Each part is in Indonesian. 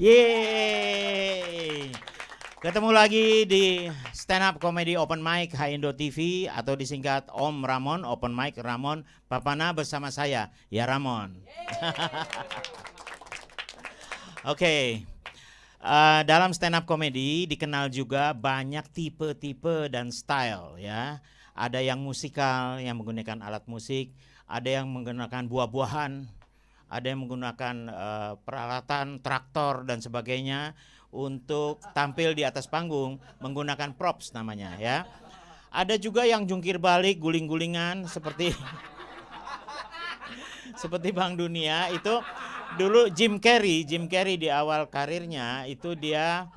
Yeay. Ketemu lagi di Stand Up Comedy Open Mic Indo TV atau disingkat Om Ramon Open Mic Ramon Papana bersama saya ya Ramon. Oke. Okay. Uh, dalam stand up comedy dikenal juga banyak tipe-tipe dan style ya. Ada yang musikal yang menggunakan alat musik, ada yang menggunakan buah-buahan, ada yang menggunakan uh, peralatan traktor dan sebagainya untuk tampil di atas panggung menggunakan props namanya ya. Ada juga yang jungkir balik guling-gulingan seperti seperti Bank Dunia itu dulu Jim Carrey, Jim Carrey di awal karirnya itu dia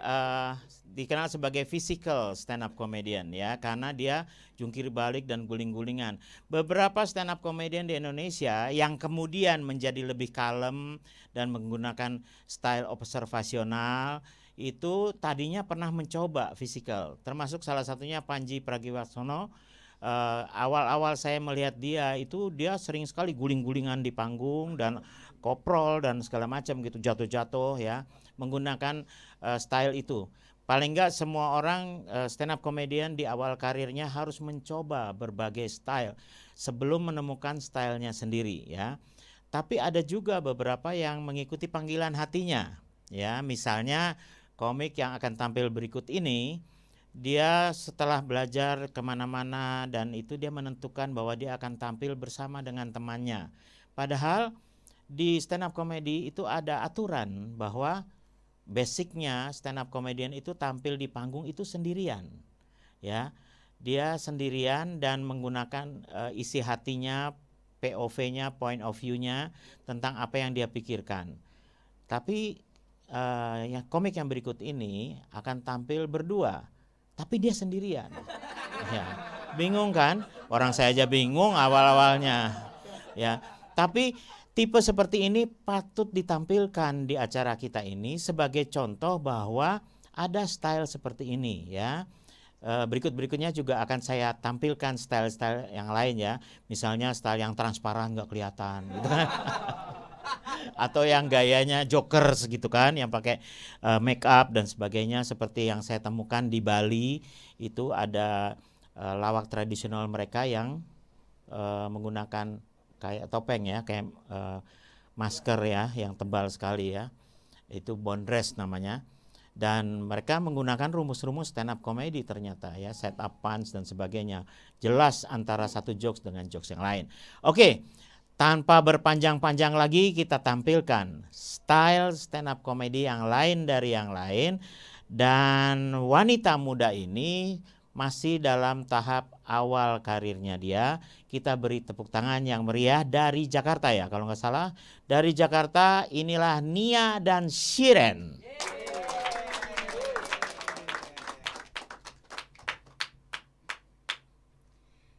uh, dikenal sebagai physical stand up comedian ya karena dia jungkir balik dan guling-gulingan. Beberapa stand up comedian di Indonesia yang kemudian menjadi lebih kalem dan menggunakan style observasional itu tadinya pernah mencoba physical termasuk salah satunya Panji Pragiwaksono uh, awal-awal saya melihat dia itu dia sering sekali guling-gulingan di panggung dan koprol dan segala macam gitu jatuh-jatuh ya menggunakan uh, style itu. Paling enggak semua orang uh, stand up comedian di awal karirnya harus mencoba berbagai style sebelum menemukan stylenya sendiri ya. Tapi ada juga beberapa yang mengikuti panggilan hatinya ya. Misalnya komik yang akan tampil berikut ini dia setelah belajar ke mana-mana dan itu dia menentukan bahwa dia akan tampil bersama dengan temannya. Padahal di stand up comedy itu ada aturan bahwa basicnya stand up comedian itu tampil di panggung itu sendirian ya. Dia sendirian dan menggunakan uh, isi hatinya POV-nya point of view-nya tentang apa yang dia pikirkan. Tapi uh, yang komik yang berikut ini akan tampil berdua tapi dia sendirian. Ya bingung kan? Orang saya aja bingung awal-awalnya ya. Tapi Tipe seperti ini patut ditampilkan di acara kita ini sebagai contoh bahwa ada style seperti ini ya. E, berikut-berikutnya juga akan saya tampilkan style-style yang lain ya. Misalnya style yang transparan nggak kelihatan gitu kan. Atau yang gayanya joker gitu kan yang pakai uh, make up dan sebagainya seperti yang saya temukan di Bali itu ada uh, lawak tradisional mereka yang menggunakan kayak topeng ya, kayak uh, masker ya yang tebal sekali ya. Itu bondress namanya. Dan mereka menggunakan rumus-rumus stand up comedy ternyata ya, set up punch dan sebagainya. Jelas antara satu jokes dengan jokes yang lain. Oke, tanpa berpanjang-panjang lagi kita tampilkan style stand up comedy yang lain dari yang lain dan wanita muda ini masih dalam tahap awal karirnya dia. Kita beri tepuk tangan yang meriah dari Jakarta ya, kalau nggak salah. Dari Jakarta inilah Nia dan Shiren.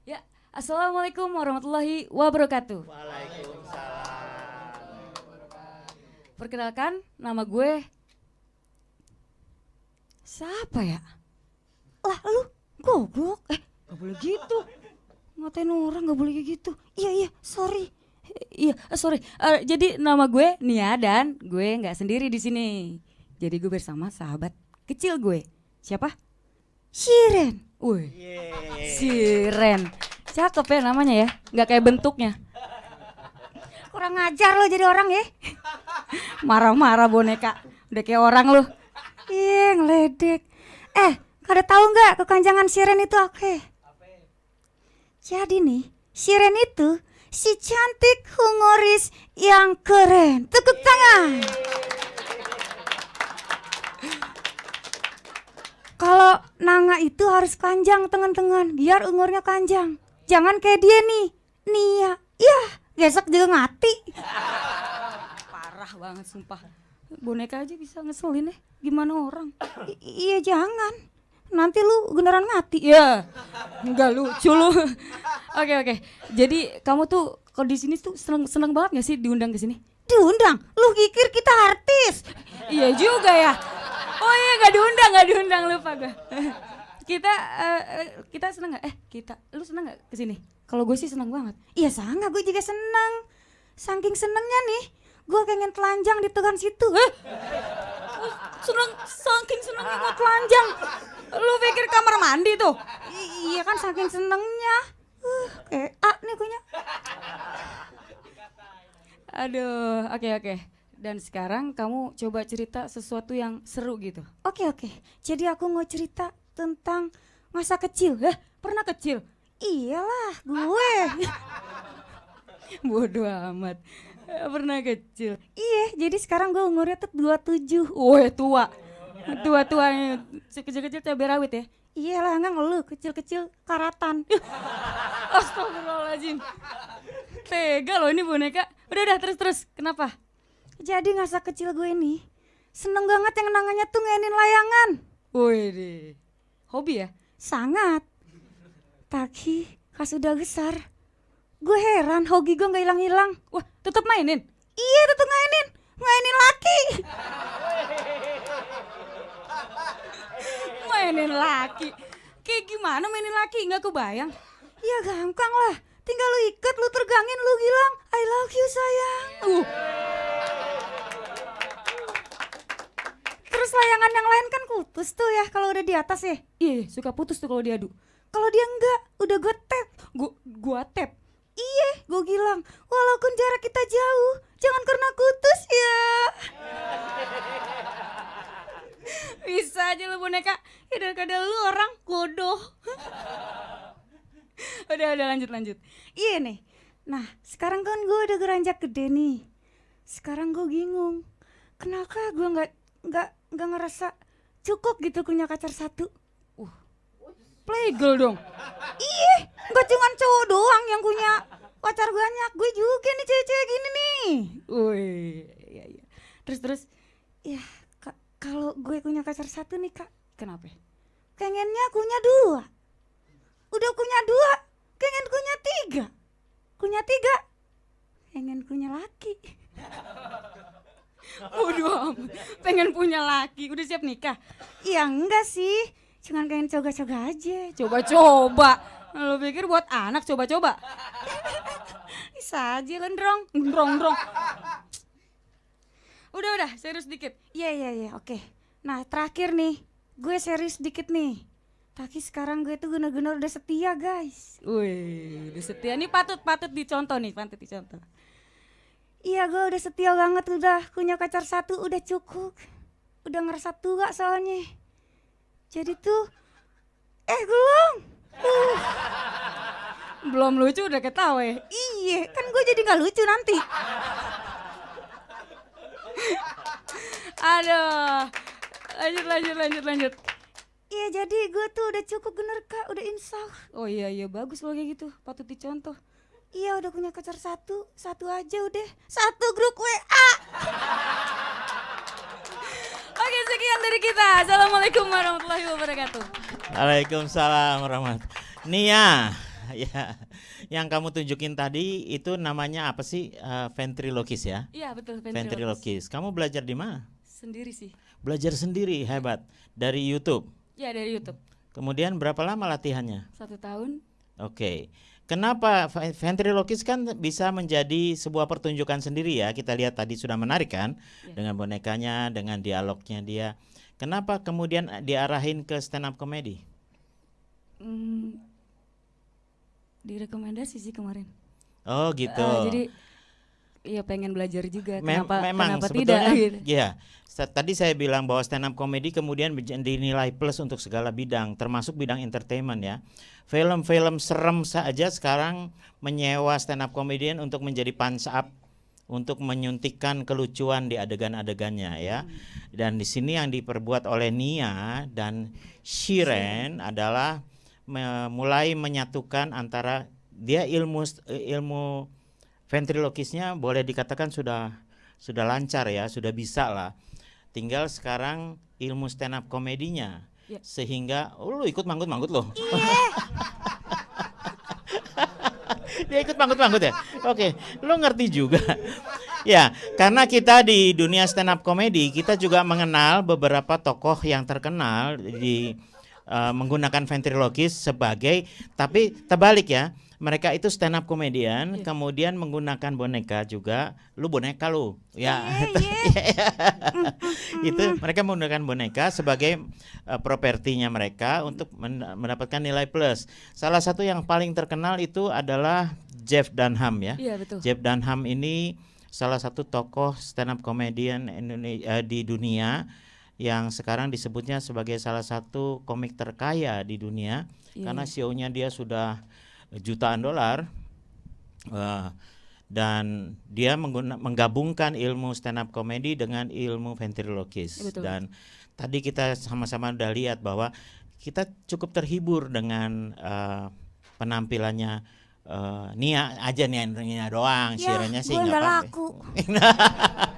Ya, Assalamualaikum warahmatullahi wabarakatuh. Waalaikumsalam. Perkenalkan, nama gue siapa ya? Lah lu Goblok. Eh, gak boleh gitu. Ngatain orang gak boleh kayak gitu. Iya, iya, sorry. Iya, uh, sorry. Uh, jadi nama gue Nia dan gue nggak sendiri di sini. Jadi gue bersama sahabat kecil gue. Siapa? Siren. Wih. Siren. Cakep ya namanya ya. Nggak kayak bentuknya. Kurang ngajar lo jadi orang ya. Marah-marah boneka. Udah kayak orang lo. Iya, ngeledek. Eh, ada tahu nggak kekanjangan siren itu oke? Jadi nih, siren itu si cantik humoris yang keren. Tepuk tangan. Kalau nanga itu harus panjang teman-teman, biar umurnya panjang. Jangan kayak dia nih, Nia. Ya, gesek juga ngati. Parah banget sumpah. Boneka aja bisa ngeselin ya. Gimana orang? I iya jangan nanti lu beneran mati. Ya nggak lucu lu. Oke oke. Jadi kamu tuh kalau di sini tuh seneng seneng banget gak sih diundang ke sini? Diundang? Lu pikir kita artis? Iya juga ya. Oh iya nggak diundang nggak diundang. Lupa gue kita uh, kita seneng nggak? Eh kita lu seneng nggak ke sini? Kalau gue sih seneng banget. Iya sangat gue juga seneng. Saking senengnya nih gue pengen telanjang di tegan situ. Eh, seneng saking senengnya gue telanjang. Lu pikir kamar mandi tuh? I- iya kan saking senengnya. Uh, eh, ah nih kunya. Aduh, oke oke. Dan sekarang kamu coba cerita sesuatu yang seru gitu. Oke oke. Jadi aku mau cerita tentang masa kecil. Eh, pernah kecil? Iyalah, gue. Bodoh amat. Pernah kecil. Iya, jadi sekarang gue umurnya tuh 27. Wah, tua. Tua-tua kecil-kecil cabai rawit ya. Iyalah, enggak ngeluh, kecil-kecil karatan. Astagfirullahaladzim. Tega loh ini boneka. Udah udah terus terus. Kenapa? Jadi masa kecil gue ini seneng banget yang namanya tuh ngainin layangan. Wih Hobi ya? Sangat. Tapi pas udah besar, gue heran hobi gue nggak hilang-hilang. Wah, tetap mainin? Iya, tetap mainin. Mainin laki. mainin laki. Kayak gimana mainin laki? Nggak kebayang. Ya gampang lah. Tinggal lu ikat, lu tergangin, lu bilang I love you sayang. Uh. Terus layangan yang lain kan putus tuh ya kalau udah di atas ya. Iya, suka putus tuh kalau diadu. Kalau dia enggak, udah gue tap. Gue gua tap. Iya, gue bilang, walaupun jarak kita jauh, jangan karena kutus ya. Bisa aja lu boneka. Ya daripada lu orang bodoh. udah udah lanjut lanjut. Iya nih. Nah, sekarang kan gue udah beranjak gede nih. Sekarang gue bingung. Kenapa gue nggak nggak nggak ngerasa cukup gitu punya pacar satu? Uh, playgirl dong. Iya, nggak cuma cowok doang yang punya pacar banyak. Gue juga nih cewek-cewek gini nih. Wih, iya iya. Terus terus, ya ka- kalau gue punya pacar satu nih kak, kenapa? Pengennya punya dua. Udah punya dua, pengen punya tiga. Punya tiga, pengen punya laki. Amat. Pengen punya laki, udah siap nikah? Ya enggak sih, cuman pengen coba-coba aja. Coba-coba. Lo pikir buat anak coba-coba? Bisa aja kan drong, drong drong. Udah udah, serius dikit. Iya iya iya, oke. Nah terakhir nih, gue serius dikit nih. Tapi sekarang gue tuh bener-bener udah setia guys. Wih, udah setia. Ini patut patut dicontoh nih, patut dicontoh. Iya gue udah setia banget udah punya pacar satu udah cukup Udah ngerasa tua soalnya Jadi tuh Eh belum Uh. Belum lucu udah ketawa ya? Iya kan gue jadi gak lucu nanti Aduh Lanjut lanjut lanjut lanjut Iya jadi gue tuh udah cukup bener kak udah insaf Oh iya iya bagus kalau kayak gitu patut dicontoh Iya udah punya pacar satu, satu aja udah, satu grup WA. Oke sekian dari kita. Assalamualaikum warahmatullahi wabarakatuh. Waalaikumsalam warahmatullahi Nia, ya, yang kamu tunjukin tadi itu namanya apa sih? Eh, ventriloquist ya? Iya betul Ventriloquist. Kamu belajar di mana? Sendiri sih. Belajar sendiri, hebat. Dari YouTube. Ya dari YouTube. Kemudian berapa lama latihannya? Satu tahun. Oke. Kenapa ve- ventriloquist kan bisa menjadi sebuah pertunjukan sendiri ya? Kita lihat tadi sudah menarik kan Ya. dengan bonekanya, dengan dialognya dia. Kenapa kemudian diarahin ke stand up comedy? Hmm, direkomendasi sih kemarin. Oh gitu. Eh, jadi Iya pengen belajar juga. Mem- kenapa memang kenapa tidak? Gitu. ya tadi saya bilang bahwa stand up comedy kemudian dinilai plus untuk segala bidang termasuk bidang entertainment ya film-film serem saja sekarang menyewa stand up comedian untuk menjadi punch up untuk menyuntikkan kelucuan di adegan-adegannya ya dan di sini yang diperbuat oleh Nia dan Shiren adalah me- mulai menyatukan antara dia ilmu ilmu ventriloquisnya boleh dikatakan sudah sudah lancar ya, sudah bisa lah. Tinggal sekarang ilmu stand up komedinya. Ya. Sehingga oh, lu ikut manggut-manggut loh. Dia ikut manggut-manggut ya? Oke, lu ngerti juga. ya, karena kita di dunia stand up comedy, kita juga mengenal beberapa tokoh yang terkenal di uh, menggunakan ventriloquist sebagai tapi terbalik ya mereka itu stand up komedian Iya. kemudian menggunakan boneka juga lu boneka lu ya. Iya, itu mereka menggunakan boneka sebagai uh, propertinya mereka untuk men- mendapatkan nilai plus. Salah satu yang paling terkenal itu adalah Jeff Dunham ya. Iya betul. Jeff Dunham ini salah satu tokoh stand up comedian Indonesia di dunia yang sekarang disebutnya sebagai salah satu komik terkaya di dunia Iya, karena iya. CEO-nya dia sudah jutaan dolar Eh, dan dia mengguna, menggabungkan ilmu stand up comedy dengan ilmu ventriloquist Betul. dan tadi kita sama-sama udah lihat bahwa kita cukup terhibur dengan eh, penampilannya eh, Nia aja nih Nia doang Ya, sih nggak laku.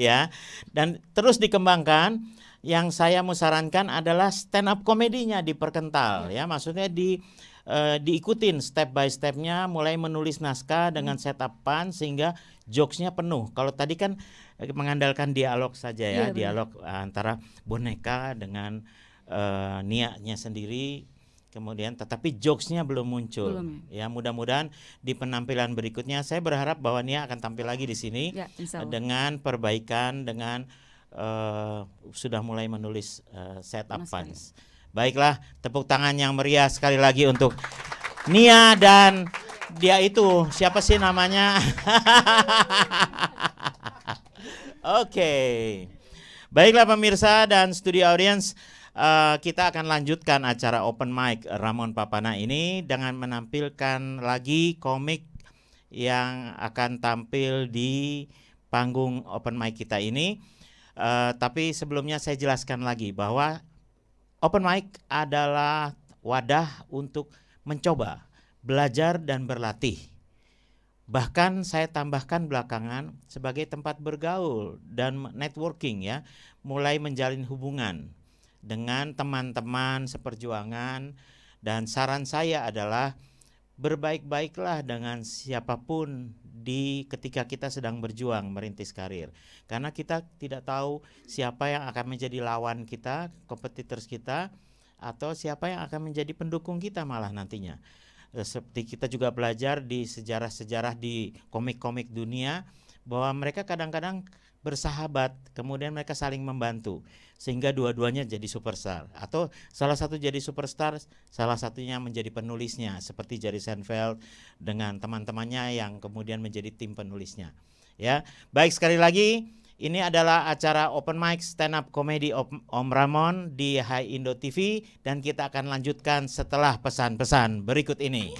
ya. Dan terus dikembangkan yang saya mau sarankan adalah stand up komedinya diperkental ya. maksudnya di eh, diikutin step by stepnya mulai menulis naskah dengan setupan sehingga jokesnya penuh. Kalau tadi kan eh, mengandalkan dialog saja ya benar. dialog antara boneka dengan eh, niatnya sendiri kemudian tetapi jokesnya belum muncul Belum ya mudah-mudahan di penampilan berikutnya saya berharap bahwa Nia akan tampil lagi di sini Ya, dengan perbaikan dengan eh, sudah mulai menulis uh, setup puns. Baiklah, tepuk tangan yang meriah sekali lagi untuk Nia dan dia itu siapa sih namanya? Oke. Baiklah pemirsa dan studio audience, eh, kita akan lanjutkan acara open mic Ramon Papana ini dengan menampilkan lagi komik yang akan tampil di panggung open mic kita ini. Eh, tapi sebelumnya saya jelaskan lagi bahwa open mic adalah wadah untuk mencoba, belajar dan berlatih. Bahkan saya tambahkan belakangan sebagai tempat bergaul dan networking ya, mulai menjalin hubungan dengan teman-teman seperjuangan dan saran saya adalah berbaik-baiklah dengan siapa pun di ketika kita sedang berjuang merintis karir. Karena kita tidak tahu siapa yang akan menjadi lawan kita, kompetitors kita atau siapa yang akan menjadi pendukung kita malah nantinya. Seperti kita juga belajar di sejarah-sejarah di komik-komik dunia bahwa mereka kadang-kadang bersahabat, kemudian mereka saling membantu sehingga dua-duanya jadi superstar atau salah satu jadi superstar, salah satunya menjadi penulisnya seperti Jerry Seinfeld dengan teman-temannya yang kemudian menjadi tim penulisnya. Ya, baik sekali lagi ini adalah acara open mic stand up comedy Om Ramon di Hai Indo TV dan kita akan lanjutkan setelah pesan-pesan berikut ini.